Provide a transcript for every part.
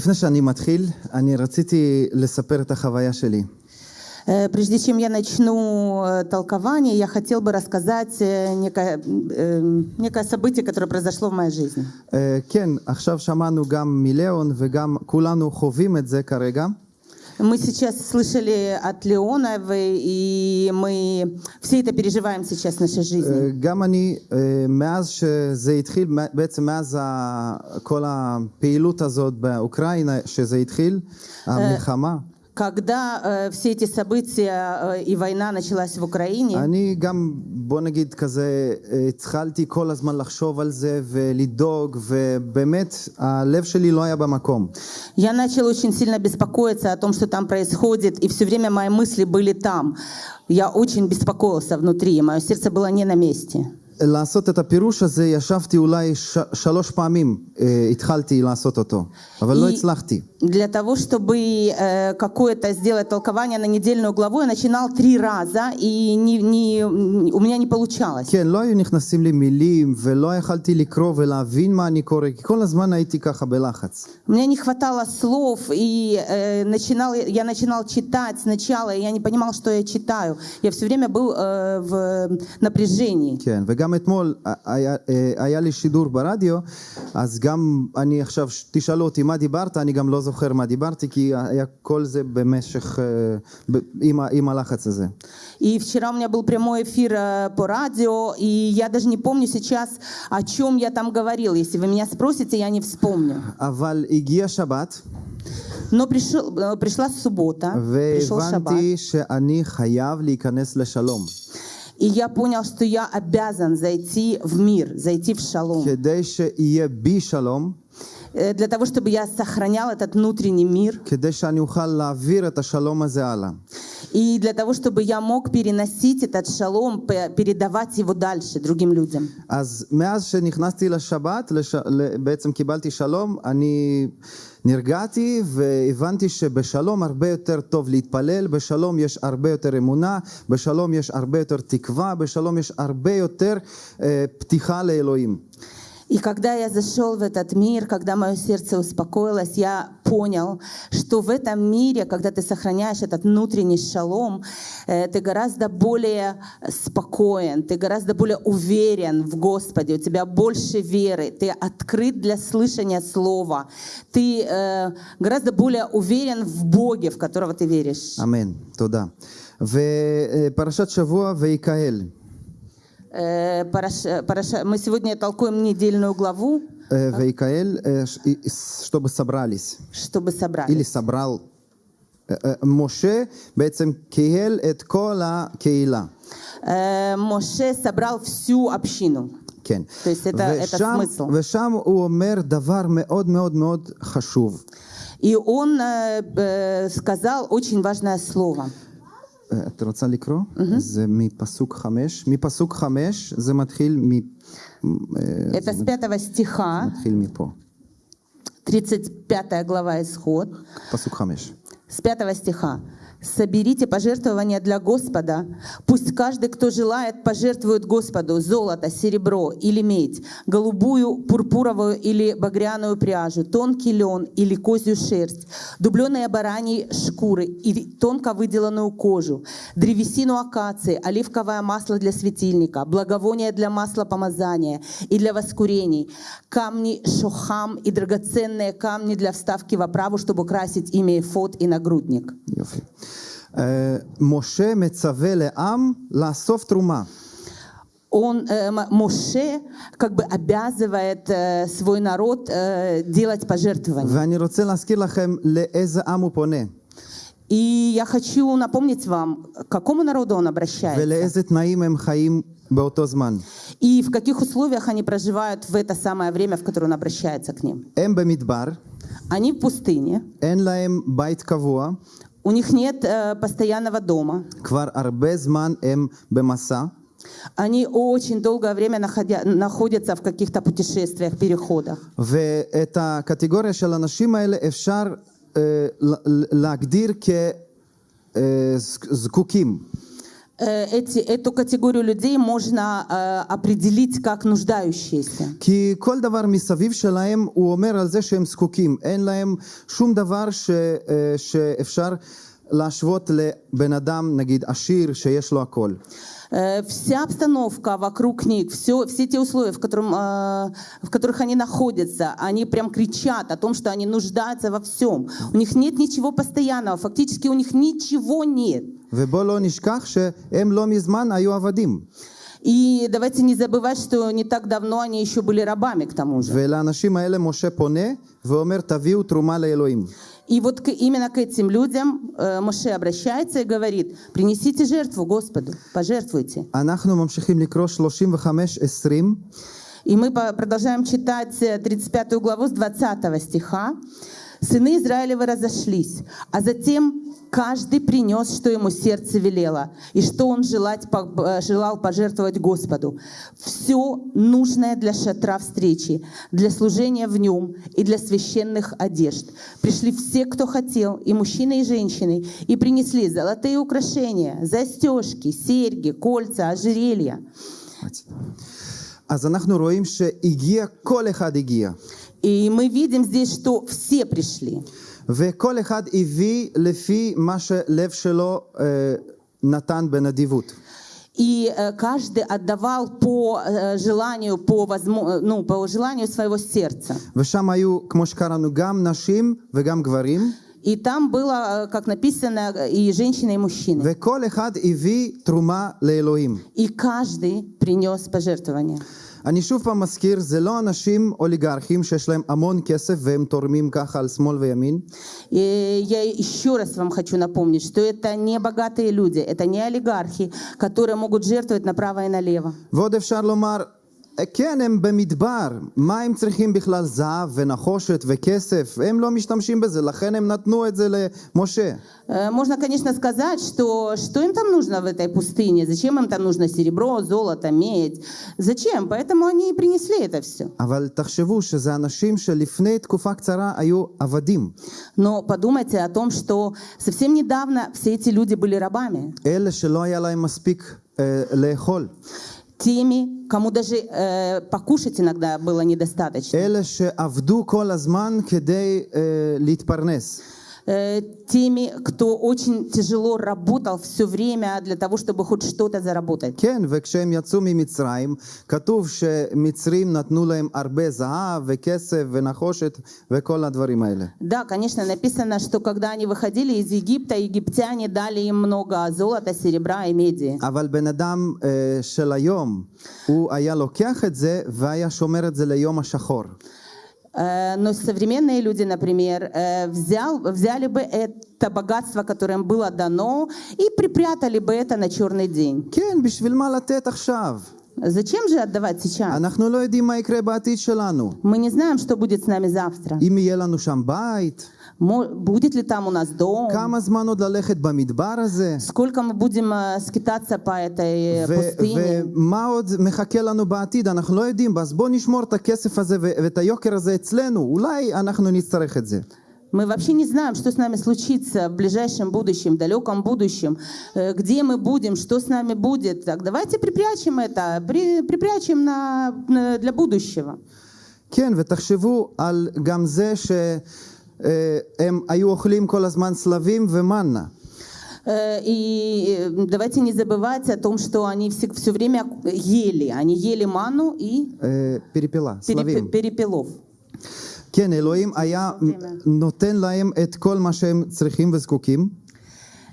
לפני שאני מתחיל, אני רציתי לספר את החוויה שלי. Э, Прежде чем я начну э, толкование, я хотел бы рассказать э, некое, э, некое событие, которое произошло в моей жизни. אה, כן, עכשיו שמענו גם מליאון וגם כולנו חווים את זה כרגע. Мы сейчас слышали от Леоновой, и мы все это переживаем сейчас в нашей жизни. אה, גם אני, אה, מאז שזה התחיל, בעצם מאז ה- כל הפעילות הזאת באוקראינה, שזה התחיל, המלחמה, Когда э, все эти события э, и война началась в Украине, אני גם, בוא נגיד כזה, אה, התחלתי כל הזמן לחשוב על זה ולדאוג, ובאמת, הלב שלי לא היה במקום. я начала очень сильно беспокоиться о том, что там происходит, и все время мои мысли были там. Я очень беспокоился внутри, и мое сердце было не на месте. לעשות את הפירוש הזה, ישבתי אולי ש- שלוש פעמים, אה, התחלתי לעשות אותו, אבל לא И הצלחתי. Для того, чтобы э, какое-то сделать толкование на недельную главу, я начинал три раза, и не, не, у меня не получалось. כן, לא היו נכנסים לי מילים, ולא יכלתי לקרוא ולהבין מה אני קורא, כי כל הזמן הייתי ככה בלחץ. У меня не хватало слов, и э, начинал, я начинал читать сначала, и я не понимал, что я читаю. Я все время был э, в напряжении. כן, וגם אתמול היה, אה, היה לי שידור ברדיו, אז גם אני עכשיו, תשאלו אותי מה דיברת, אני גם לא זוכר מה דיברתי, כי היה כל זה במשך, אה, ב- עם, ה- עם הלחץ הזה. И вчера у меня был прямой эфир э, по радио, и я даже не помню сейчас, о чем я там говорил. Если вы меня спросите, я не вспомню. אבל הגיע שבת, Но пришел, э, пришла суббота, пришел шаббат. והבנתי שאני חייב להיכנס לשלום. И я понял, что я обязан зайти в мир, зайти в шалом. כדי שיהיה בי שלום, Э, Для того, чтобы я сохранял этот внутренний мир. כדי שאני אוכל להעביר את השלום הזה הלאה. И для того, чтобы я мог переносить этот шалом, п- передавать его дальше другим людям. אז מאז שנכנסתי לשבת, לש... ל- בעצם קיבלתי שלום, אני נרגעתי והבנתי שבשלום הרבה יותר טוב להתפלל, בשלום יש הרבה יותר אמונה, בשלום יש הרבה יותר תקווה, בשלום יש הרבה יותר אה, פתיחה לאלוהים. И когда я зашел в этот мир, когда мое сердце успокоилось, я понял, что в этом мире, когда ты сохраняешь этот внутренний шалом, э, ты гораздо более спокоен, ты гораздо более уверен в Господе, у тебя больше веры, ты открыт для слышания слова, ты э, гораздо более уверен в Боге, в которого ты веришь. אמן, תודה. ופרשת שבוע ויקהל. Э, Параш- Параша- Мы сегодня толкуем недельную главу, אה, ויקהל, אה, ש- אה, чтобы собрались. чтобы собрать. אילי סברל. אה, אה, משה בעצם קהל את כל הקהילה. Э, Моше собрал всю общину. כן. То есть это- это ושם, смысл. ושם הוא אומר דבר מאוד מאוד מאוד חשוב. И он э, э, сказал очень важное слово. אה, את רוצה לקרוא? זה מפסוק חמש. מפסוק חמש זה מתחיל, מ... אה, Это с пятого стиха, מתחיל מפה. 35 глава Исход, פסוק חמש. С пятого стиха. «Соберите пожертвования для Господа. Пусть каждый, кто желает, пожертвует Господу золото, серебро или медь, голубую, пурпуровую или багряную пряжу, тонкий лен или козью шерсть, дубленые бараньи шкуры и тонко выделанную кожу, древесину акации, оливковое масло для светильника, благовоние для масла помазания и для воскурений, камни шохам и драгоценные камни для вставки в оправу, чтобы украсить ими эфод и нагрудник. Моше мецавеле ам ласов трума. Он, э, Моше, как бы обязывает э, свой народ э, делать пожертвования. И я хочу напомнить вам, к какому народу он обращается. И в каких условиях они проживают в это самое время, в которое он обращается к ним. Они в пустыне. אין להם בית קבוע. У них нет э, постоянного дома. כבר הרבה זמן הם במסע. Они очень долгое время находя, находятся в каких-то путешествиях, переходах. ואת הקטגוריה של האנשים האלה אפשר אה, להגדיר כזקוקים. אה, эти, эту категорию людей можно э, определить как нуждающиеся. כי כל דבר מסביב שלהם הוא אומר על זה שהם זקוקים, אין להם שום דבר ש, אה, שאפשר להשוות לבן אדם נגיד עשיר שיש לו הכל. Э, вся обстановка вокруг них, все, все те условия, в, котором, э, в которых они находятся, они прям кричат о том, что они нуждаются во всем. У них нет ничего постоянного, фактически у них ничего нет. И давайте не забывать, что не так давно они еще были рабами к тому же. И вот к, именно к этим людям э, Моше обращается и говорит, принесите жертву Господу, пожертвуйте. И мы продолжаем читать э, 35 главу с 20 стиха. «Сыны Израилевы разошлись, а затем каждый принес, что ему сердце велело, и что он желать, по- э, желал пожертвовать Господу. Все нужное для шатра встречи, для служения в нем и для священных одежд. Пришли все, кто хотел, и мужчины, и женщины, и принесли золотые украшения, застежки, серьги, кольца, ожерелья». אז אנחנו רואים שהגיע, כל אחד הגיע. И мы видим здесь, что все пришли. וכל אחד הביא לפי מה שלב שלו אה, נתן בנדיבות. И э, каждый отдавал по э, желанию, по, возмо- э, ну, по желанию своего сердца. ושם היו, כמו שקראנו, גם נשים וגם גברים, И там было, э, как написано, э, и женщины, и мужчины. וכל אחד הביא תרומה לאלוהים. И каждый принес пожертвование. אני שוב פעם מזכיר, זה לא אנשים אוליגרכים שיש להם המון כסף והם תורמים ככה על שמאל וימין, И я еще раз вам хочу напомнить, что это не богатые люди, это не олигархи, которые могут жертвовать направо и налево. ועוד אפשר לומר, כן, הם במדבר, מה הם צריכים בכלל זהב ונחושת וכסף? הם לא משתמשים בזה, לכן הם נתנו את זה למשה. Э, Можно, конечно, сказать, что что им там нужно в этой пустыне, зачем им там нужно серебро, золото, медь, зачем? Поэтому они и принесли это все. אבל תחשבו שזה אנשים שלפני תקופה קצרה היו עבדים. Но подумайте о том, что совсем недавно все эти люди были рабами, אלה שלא היה להם מספיק אה, לאכול. теми, кому даже э, покушать иногда было недостаточно, אלה שעבדו כל הזמן כדי אה, להתפרנס. Э, теми, кто очень тяжело работал все время для того, чтобы хоть что-то заработать. כן, וכשהם יצאו ממצרים, כתוב שמצרים נתנו להם הרבה זהב וכסף ונחושת וכל הדברים האלה. Да, конечно, написано, что когда они выходили из Египта, египтяне дали им много золота, серебра и меди. אבל בן אדם אה, של היום, הוא היה לוקח את זה והיה שומר את זה ליום השחור. Э, но современные люди, например, э, взял, взяли бы это богатство, которое им было дано, и припрятали бы это на черный день. Зачем же отдавать сейчас? Мы не знаем, что будет с нами завтра будет ли там у нас дом? Сколько мы будем э, скитаться по этой э, пустыне? Мы вообще не знаем, что с нами случится в ближайшем будущем, далеком будущем, э, где мы будем, что с нами будет. Так давайте припрячем это, при, припрячем на, на, для будущего. כן, ותחשבו על גם זה ש... שהם היו אוכלים כל הזמן סלבים ומנה. Э, И э, давайте не забывать о том, что они все, время ели. Они ели ману и אה, פרפילה, перепе- סלבים. перепелов. כן, אלוהים היה נותן להם את כל מה שהם צריכים וזקוקים, Э,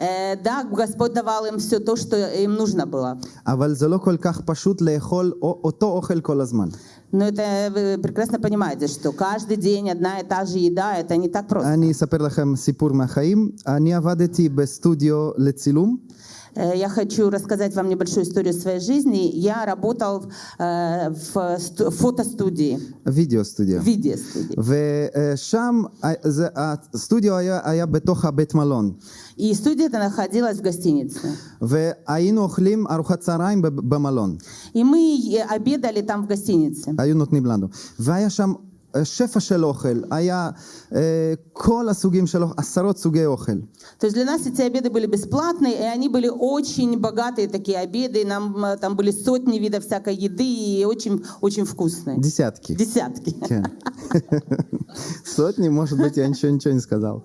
Да, Господь давал им все то, что им нужно было. אבל זה לא כל כך פשוט לאכול א- אותו אוכל כל הזמן. Но это вы прекрасно понимаете, что каждый день одна и та же еда, это не так просто. אני אספר לכם סיפור מהחיים. אני עבדתי בסטודיו לצילום, Э, Я хочу рассказать вам небольшую историю своей жизни. Я работал э, в сту- фотостудии, וידאו סטודיו. в видеостудии. ושם ה- זה- הסטודיו היה, היה בתוך הבית מלון. И студия эта находилась в гостинице. והיינו אוכלים ארוחת צהריים בב- במלון. И мы э, обедали там в гостинице. היו נותנים לנו. והיה שם אה, שפע של אוכל, היה אה, כל הסוגים של אוכל, עשרות סוגי אוכל. То есть для нас эти обеды были бесплатные, и они были очень богатые такие обеды, и нам э, там были сотни видов всякой еды и очень, очень вкусные. דסיאטקי. Десятки. כן. סוטני, может быть, я ничего, ничего не сказал.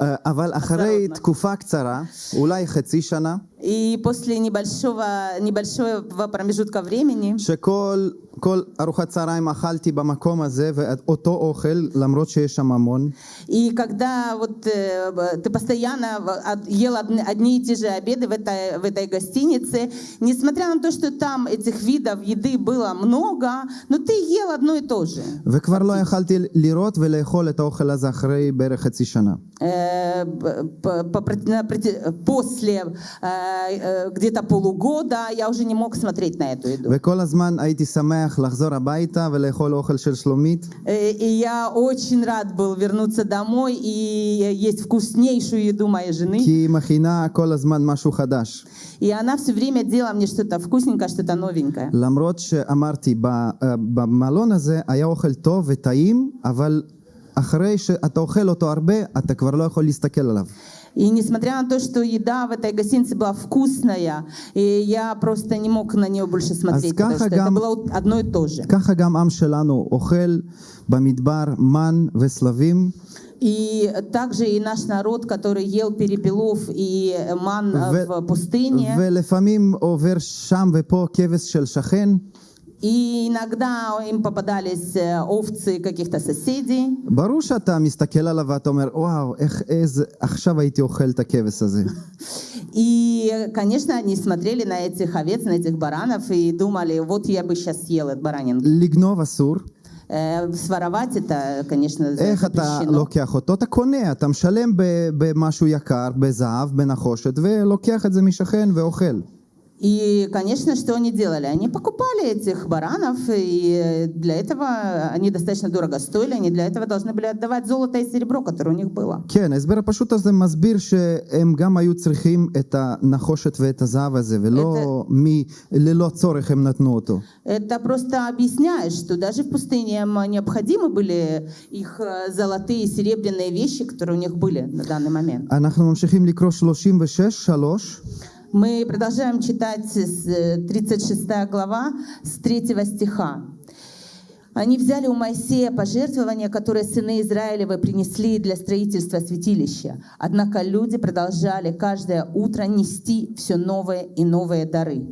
אה, אבל אחרי עוד תקופה קצרה, אולי חצי שנה, И после небольшого, небольшого промежутка времени שכל כל ארוחת צהריים אכלתי במקום הזה, ואותו אוכל, למרות שיש שם המון, И когда вот э, б- ты постоянно в- от- ел одни, одни и те же обеды в этой, в этой гостинице, несмотря на то, что там этих видов еды было много, но ты ел одно и то же. וכבר לא יכלתי לראות ולאכול את האוכל הזה אחרי בערך חצי שנה. Э, б- по- по проти- на проти- после э, э, где-то полугода я уже не мог смотреть на эту еду. וכל הזמן הייתי שמח לחזור הביתה ולאכול אוכל של שלומית, Э, И я очень рад был вернуться домой и есть вкуснейшую еду моей жены. כי היא מכינה כל הזמן משהו חדש. И она все время делала мне что-то вкусненькое, что-то новенькое. למרות שאמרתי, ב- אה, במלון הזה היה אוכל טוב וטעים, אבל אחרי שאתה אוכל אותו הרבה, אתה כבר לא יכול להסתכל עליו. И несмотря на то, что еда в этой гостинице была вкусная, и я просто не мог на нее больше смотреть, потому что это было одно и то же. И также и наш народ, который ел перепелов и ман в пустыне. ולפעמים עובר שם ופה כבש של שכן. и иногда им попадались э, овцы каких-то соседей. ברור שאתה מסתכל עליו ואתה אומר, וואו, איך, איזה, עכשיו הייתי אוכל את הכבש הזה. И, конечно, они смотрели на этих овец, на этих баранов и думали, вот я бы сейчас съел этот баранин. לגנוב אסור, Э, Своровать это, конечно, איך אתה запрещено. לוקח אותו? אתה קונה, אתה משלם ב- במשהו יקר, בזהב, בנחושת, ולוקח את זה משכן ואוכל. И, конечно, что они делали? Они покупали этих баранов, и для этого они достаточно дорого стоили, они для этого должны были отдавать золото и серебро, которое у них было. כן, ההסבר הפשוט הזה מסביר שהם גם היו צריכים את הנחושת ואת הזהב הזה, ולא מי, ללא צורך הם נתנו אותו. Это просто объясняет, что даже в пустыне им необходимы были их э, золотые и серебряные вещи, которые у них были на данный момент. אנחנו ממשיכים לקרוא 36, 3. Мы продолжаем читать с э, 36 глава с 3 стиха. Они взяли у Моисея пожертвования, которые сыны Израилевы принесли для строительства святилища. Однако люди продолжали каждое утро нести все новые и новые дары.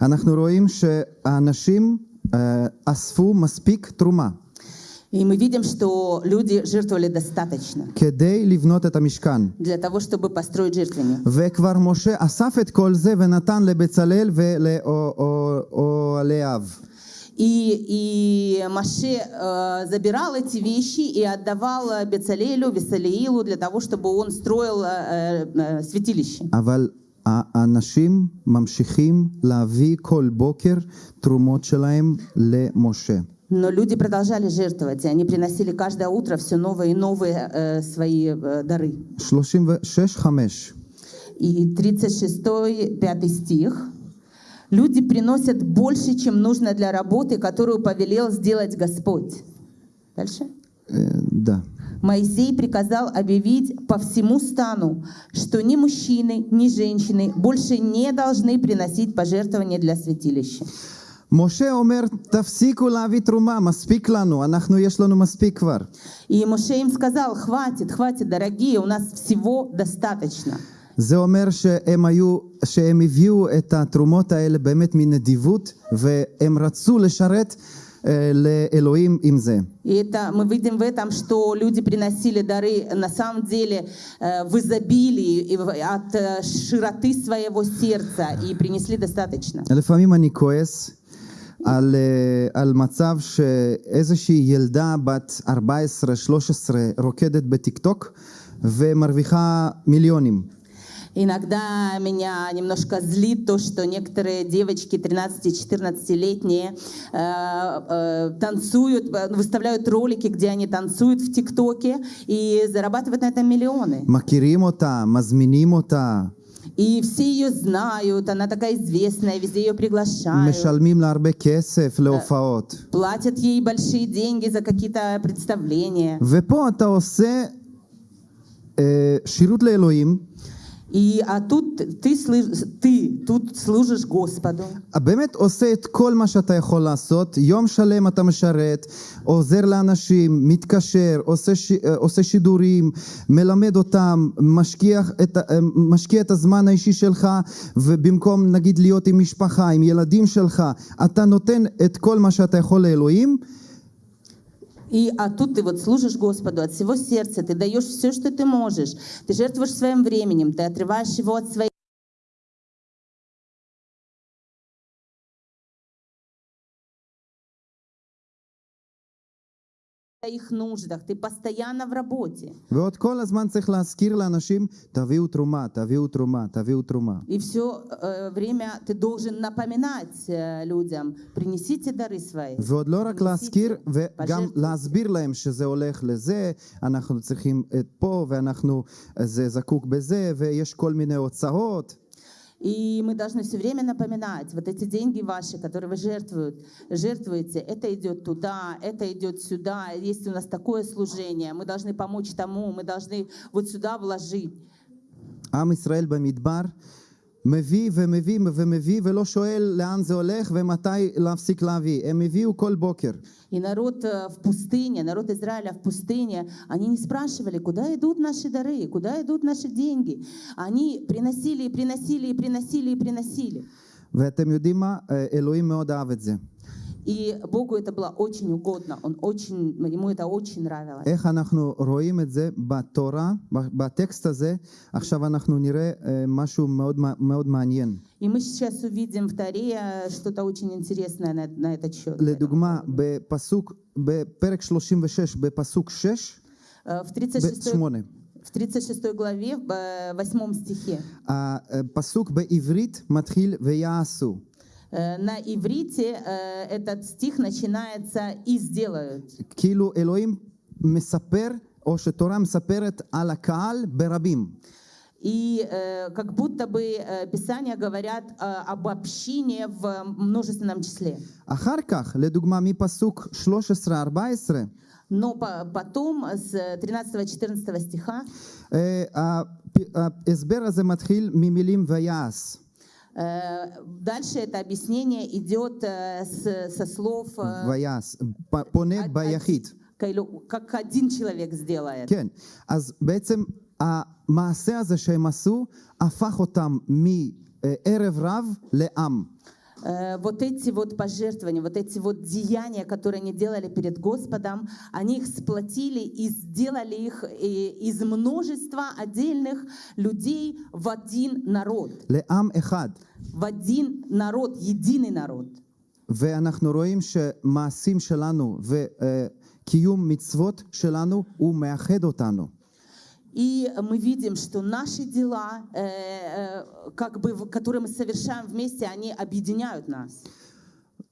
אנחנו רואים שהאנשים אה, אספו מספיק תרומה И мы видим, что люди жертвовали достаточно כדי לבנות את המשכן. для того, чтобы построить жертвенник. וכבר משה אסף את כל זה ונתן לבצלאל ולאוהליו. И, и Маше э, забирал эти вещи и отдавал э, Бецалелю, Весалиилу для того, чтобы он строил э, э, святилище. אבל האנשים ממשיכים להביא כל בוקר תרומות שלהם למשה. Но люди продолжали жертвовать, и они приносили каждое утро все новые и новые э, свои э, дары. 36-5 И 36 5 стих. Люди приносят больше, чем нужно для работы, которую повелел сделать Господь. Дальше. אה, да. Моисей приказал объявить по всему стану, что ни мужчины, ни женщины больше не должны приносить пожертвования для святилища. משה אומר, תפסיקו להביא תרומה, מספיק לנו, אנחנו, יש לנו מספיק כבר. И Моше им сказал, хватит, хватит, дорогие, у нас всего достаточно. זה אומר שהם היו, שהם הביאו את התרומות האלה באמת מנדיבות, והם רצו לשרת אה, לאלוהים עם זה. И это мы видим в этом, что люди приносили дары на самом деле э, в изобилии и в- от э, широты своего сердца и принесли достаточно. לפעמים אני כועס על, אה, על מצב שאיזושהי ילדה בת 14-13 רוקדת בטיקטוק ומרוויחה מיליונים. Иногда меня немножко злит то, что некоторые девочки 13-14-летние э, э, танцуют, э, выставляют ролики, где они танцуют в ТикТоке и зарабатывают на этом миллионы. מכירים אותה, מזמינים אותה, И все ее знают, она такая известная, везде ее приглашают. משלמים לה הרבה כסף להופעות. Платят ей большие деньги за какие-то представления. ופה אתה עושה אה, שירות לאלוהים, И, а тут ты, слы- ты тут служишь Господу. באמת עושה את כל מה שאתה יכול לעשות, יום שלם אתה משרת, עוזר לאנשים, מתקשר, עושה, ש... אה, עושה שידורים, מלמד אותם, משקיע את, ה- אה, משקיע את הזמן האישי שלך, ובמקום נגיד להיות עם משפחה, עם ילדים שלך, אתה נותן את כל מה שאתה יכול לאלוהים, И, а тут ты вот служишь Господу от всего сердца, ты даешь все, что ты можешь, ты жертвуешь своим временем, ты отрываешь его от своих своих нуждах, ты постоянно в работе. ועוד כל הזמן צריך להזכיר לאנשים, תביאו תרומה, תביאו תרומה, תביאו תרומה. И все время ты должен напоминать э, людям, принесите дары свои. ועוד לא רק להזכיר, וגם פז'רטו. להסביר להם שזה הולך לזה, אנחנו צריכים את פה, ואנחנו, זה זקוק בזה, ויש כל מיני הוצאות. И мы должны все время напоминать, вот эти деньги ваши, которые вы жертвуют, жертвуете, это идет туда, это идет сюда, есть у нас такое служение, мы должны помочь тому, мы должны вот сюда вложить. עם ישראל במדבר מביא ומביא ומביא, ולא שואל לאן זה הולך ומתי להפסיק להביא. הם הביאו כל בוקר. И народ э, в пустыне, народ Израиля в пустыне, они не спрашивали, куда идут наши дары, куда идут наши деньги. Они приносили и приносили и приносили и приносили. ואתם יודעים מה? אה, אלוהים מאוד אהב את זה. И Богу это было очень угодно, он очень, ему это очень нравилось. איך אנחנו רואים את זה בתורה, ב- בטקסט הזה, עכשיו אנחנו נראה אה, משהו מאוד, מע- מאוד מעניין. И мы сейчас увидим в Таре э, что-то очень интересное на, на этот счет. לדוגמה, בפסוק, בפרק 36, בפסוק 6, Э, В 36, ב-8, в 36 главе, в э, 8 стихе. הפסוק בעברית מתחיל ויעשו. Э, На иврите э, этот стих начинается «и сделают». כאילו אלוהים מספר, או שתורה מספרת על הקהל ברבים. И э, как будто бы э, Писания говорят э, об общине в множественном числе. אחר כך, לדוגמה, מפסוק 13-14, Но по- потом с 13-14 стиха אה, הפ- ההסבר הזה מתחיל ממילים ויעש. э, дальше это объяснение идет э, с- со слов э, ויעש, פ- פונה од- ביחיד. כאילו, как один человек сделает. כן, אז בעצם המעשה הזה שהם עשו, הפך אותם מערב רב לעם. Э, Вот эти вот пожертвования, вот эти вот деяния, которые они делали перед Господом, они их сплотили и сделали их э, из множества отдельных людей в один народ. לעם אחד. В один народ, единый народ. ואנחנו רואים שמעשים שלנו וקיום מצוות שלנו, הוא מאחד אותנו. И мы видим, что наши дела, э, э, как бы, в- которые мы совершаем вместе, они объединяют нас.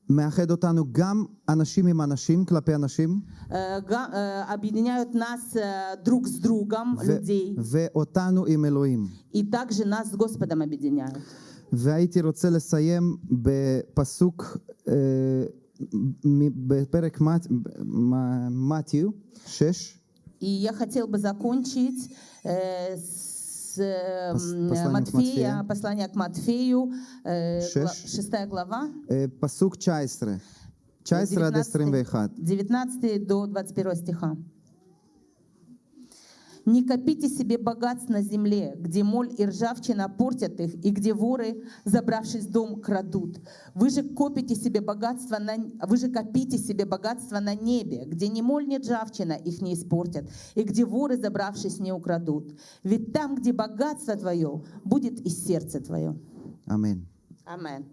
מאחד אותנו גם אנשים עם אנשים, כלפי אנשים, Э, га- э, объединяют нас э, друг с другом, ו- людей, ואותנו עם אלוהים. и также нас с Господом объединяют. והייתי רוצה לסיים בפסוק, אה, מ- בפרק מת- מ- מתיו 6, И я хотел бы закончить э, с э, послание Матфея, к послание к Матфею, э, 6. 6 глава. Э, пасук Чайсре. Чайсре 19, 19 до 21 стиха. Не копите себе богатств на земле, где моль и ржавчина портят их, и где воры, забравшись в дом, крадут. Вы же, копите себе богатство на... Вы же копите себе богатство на небе, где ни моль, ни ржавчина их не испортят, и где воры, забравшись, не украдут. Ведь там, где богатство твое, будет и сердце твое. Аминь. Аминь.